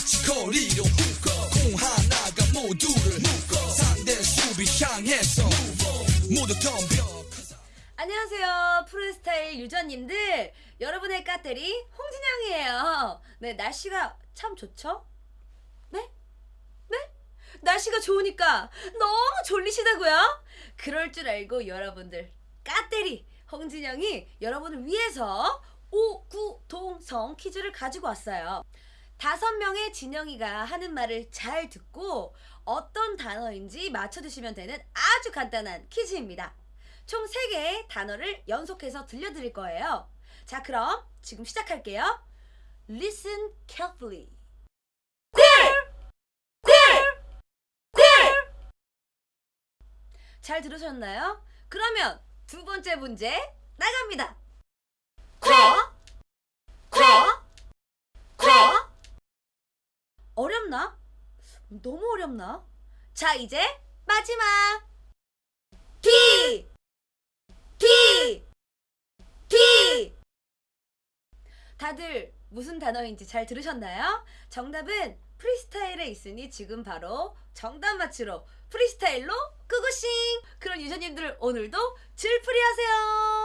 마치 거리로 훅공 하나가 모두를 묶어 상대 수비 향해서 모두 덤벼 안녕하세요 프로스타일 유저님들 여러분의 까때리 홍진영이에요 네 날씨가 참 좋죠? 네? 네? 날씨가 좋으니까 너무 졸리시다고요? 그럴 줄 알고 여러분들 까때리 홍진영이 여러분을 위해서 오구동성 퀴즈를 가지고 왔어요 다섯 명의 진영이가 하는 말을 잘 듣고 어떤 단어인지 맞춰주시면 되는 아주 간단한 퀴즈입니다 총 3개의 단어를 연속해서 들려드릴 거예요. 자, 그럼 지금 시작할게요. Listen carefully. 꿀! 꿀! 꿀! 잘 들으셨나요? 그러면 두 번째 문제 나갑니다. 꿀! 꿀! 꿀! 어렵나? 너무 어렵나? 자, 이제 마지막. 비! 비! 비! 다들 무슨 단어인지 잘 들으셨나요? 정답은 프리스타일에 있으니 지금 바로 정답 맞추러 프리스타일로 꾸구싱! 그런 유저님들 오늘도 질풀이 하세요!